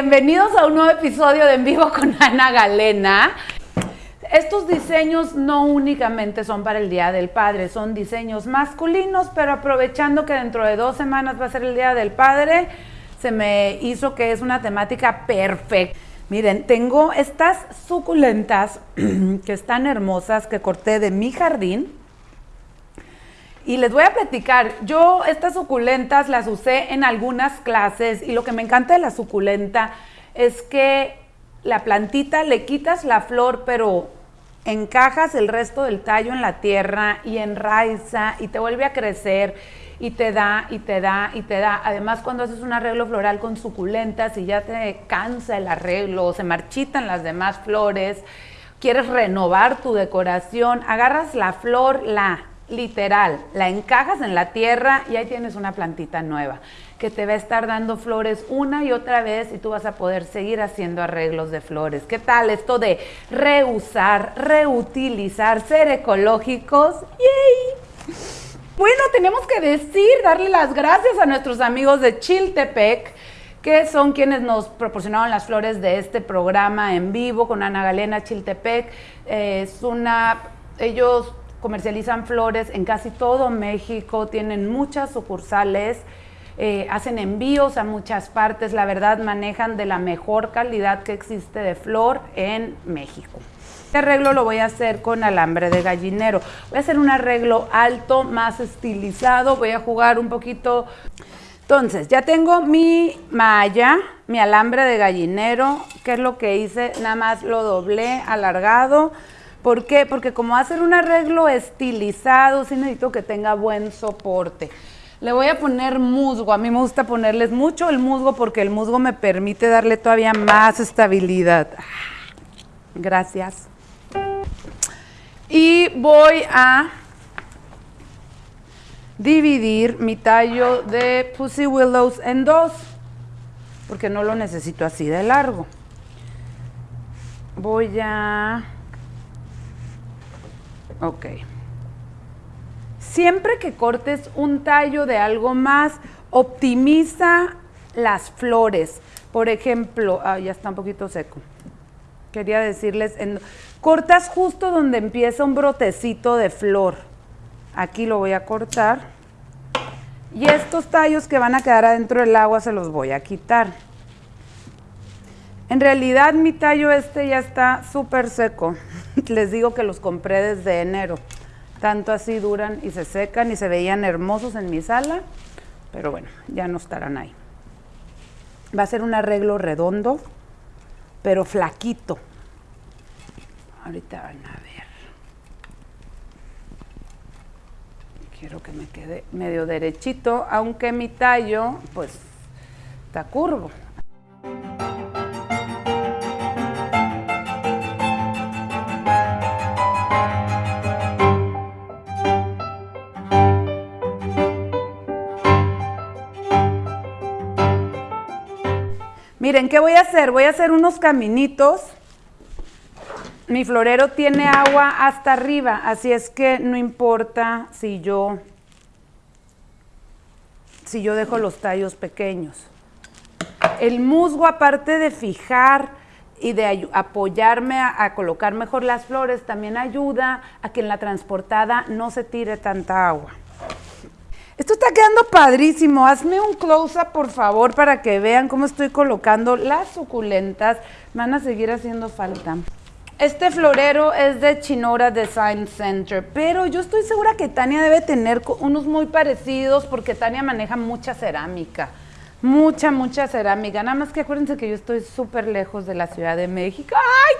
bienvenidos a un nuevo episodio de En Vivo con Ana Galena. Estos diseños no únicamente son para el Día del Padre, son diseños masculinos, pero aprovechando que dentro de dos semanas va a ser el Día del Padre, se me hizo que es una temática perfecta. Miren, tengo estas suculentas que están hermosas que corté de mi jardín. Y les voy a platicar, yo estas suculentas las usé en algunas clases y lo que me encanta de la suculenta es que la plantita le quitas la flor, pero encajas el resto del tallo en la tierra y enraiza y te vuelve a crecer y te da y te da y te da. Además, cuando haces un arreglo floral con suculentas y ya te cansa el arreglo, se marchitan las demás flores, quieres renovar tu decoración, agarras la flor, la literal, la encajas en la tierra y ahí tienes una plantita nueva que te va a estar dando flores una y otra vez y tú vas a poder seguir haciendo arreglos de flores. ¿Qué tal esto de reusar, reutilizar, ser ecológicos? ¡Yay! Bueno, tenemos que decir, darle las gracias a nuestros amigos de Chiltepec, que son quienes nos proporcionaron las flores de este programa en vivo con Ana Galena Chiltepec. es una, ellos comercializan flores en casi todo México, tienen muchas sucursales, eh, hacen envíos a muchas partes, la verdad manejan de la mejor calidad que existe de flor en México. Este arreglo lo voy a hacer con alambre de gallinero. Voy a hacer un arreglo alto, más estilizado, voy a jugar un poquito. Entonces, ya tengo mi malla, mi alambre de gallinero, ¿qué es lo que hice? Nada más lo doblé, alargado, ¿Por qué? Porque como va a ser un arreglo estilizado, sí necesito que tenga buen soporte. Le voy a poner musgo. A mí me gusta ponerles mucho el musgo porque el musgo me permite darle todavía más estabilidad. Gracias. Y voy a dividir mi tallo de Pussy Willows en dos, porque no lo necesito así de largo. Voy a Ok. Siempre que cortes un tallo de algo más, optimiza las flores. Por ejemplo, ya está un poquito seco. Quería decirles, cortas justo donde empieza un brotecito de flor. Aquí lo voy a cortar. Y estos tallos que van a quedar adentro del agua se los voy a quitar. En realidad mi tallo este ya está súper seco. Les digo que los compré desde enero. Tanto así duran y se secan y se veían hermosos en mi sala. Pero bueno, ya no estarán ahí. Va a ser un arreglo redondo, pero flaquito. Ahorita van a ver. Quiero que me quede medio derechito, aunque mi tallo, pues, está curvo. Miren, ¿qué voy a hacer? Voy a hacer unos caminitos. Mi florero tiene agua hasta arriba, así es que no importa si yo, si yo dejo los tallos pequeños. El musgo, aparte de fijar y de apoyarme a, a, colocar mejor las flores, también ayuda a que en la transportada no se tire tanta agua. Esto está quedando padrísimo. Hazme un close-up, por favor, para que vean cómo estoy colocando las suculentas. Van a seguir haciendo falta. Este florero es de Chinora Design Center, pero yo estoy segura que Tania debe tener unos muy parecidos porque Tania maneja mucha cerámica. Mucha, mucha cerámica. Nada más que acuérdense que yo estoy súper lejos de la Ciudad de México.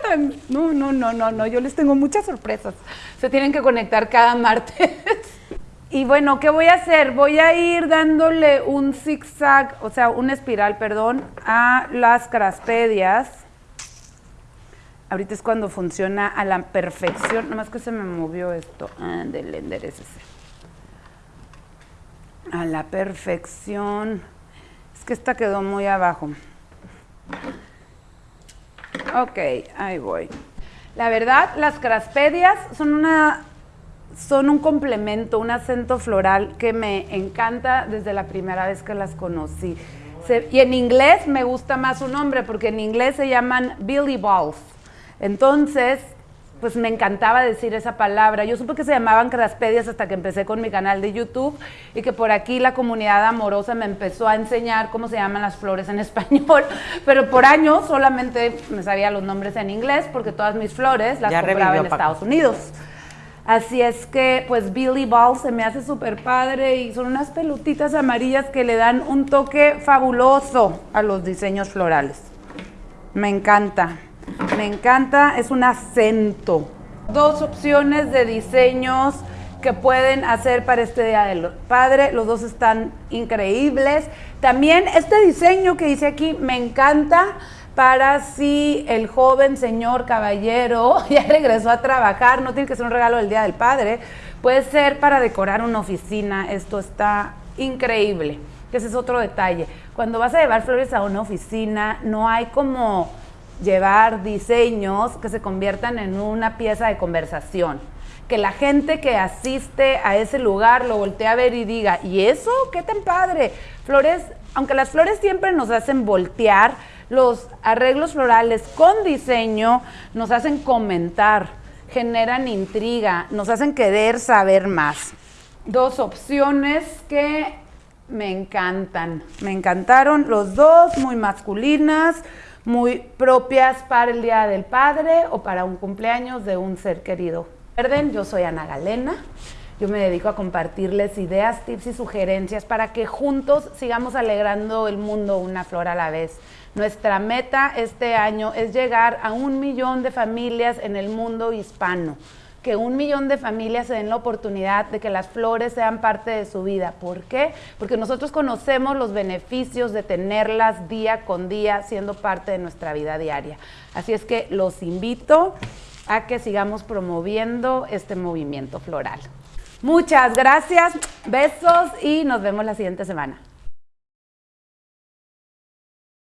¡Ay! No, no, no, no, no. Yo les tengo muchas sorpresas. Se tienen que conectar cada martes. Y bueno, ¿qué voy a hacer? Voy a ir dándole un zigzag, o sea, una espiral, perdón, a las craspedias. Ahorita es cuando funciona a la perfección. Nomás que se me movió esto. Ándele, enderecese. A la perfección. Es que esta quedó muy abajo. Ok, ahí voy. La verdad, las craspedias son una son un complemento, un acento floral que me encanta desde la primera vez que las conocí. y en inglés me gusta más su nombre porque en inglés se llaman Billy Balls. Entonces, pues me encantaba decir esa palabra. Yo supe que se llamaban craspedias hasta que empecé con mi canal de YouTube y que por aquí la comunidad amorosa me empezó a enseñar cómo se llaman las flores en español, pero por años solamente me sabía los nombres en inglés porque todas mis flores las compraba en Estados Unidos. Así es que, pues Billy Ball se me hace súper padre y son unas pelutitas amarillas que le dan un toque fabuloso a los diseños florales. Me encanta. Me encanta, es un acento. Dos opciones de diseños que pueden hacer para este Día del Padre. Los dos están increíbles. También este diseño que hice aquí me encanta para si el joven señor caballero ya regresó a trabajar, no tiene que ser un regalo del Día del Padre, puede ser para decorar una oficina. Esto está increíble. Ese es otro detalle. Cuando vas a llevar flores a una oficina, no hay como llevar diseños que se conviertan en una pieza de conversación. Que la gente que asiste a ese lugar lo voltee a ver y diga, ¿y eso? ¿Qué tan padre? Flores, aunque las flores siempre nos hacen voltear, los arreglos florales con diseño nos hacen comentar, generan intriga, nos hacen querer saber más. Dos opciones que me encantan, me encantaron los dos, muy masculinas, muy propias para el Día del Padre o para un cumpleaños de un ser querido. Recuerden, yo soy Ana Galena. Yo me dedico a compartirles ideas, tips y sugerencias para que juntos sigamos alegrando el mundo una flor a la vez. Nuestra meta este año es llegar a un millón de familias en el mundo hispano que un millón de familias se den la oportunidad de que las flores sean parte de su vida. ¿Por qué? Porque nosotros conocemos los beneficios de tenerlas día con día siendo parte de nuestra vida diaria. Así es que los invito a que sigamos promoviendo este movimiento floral. Muchas gracias, besos y nos vemos la siguiente semana.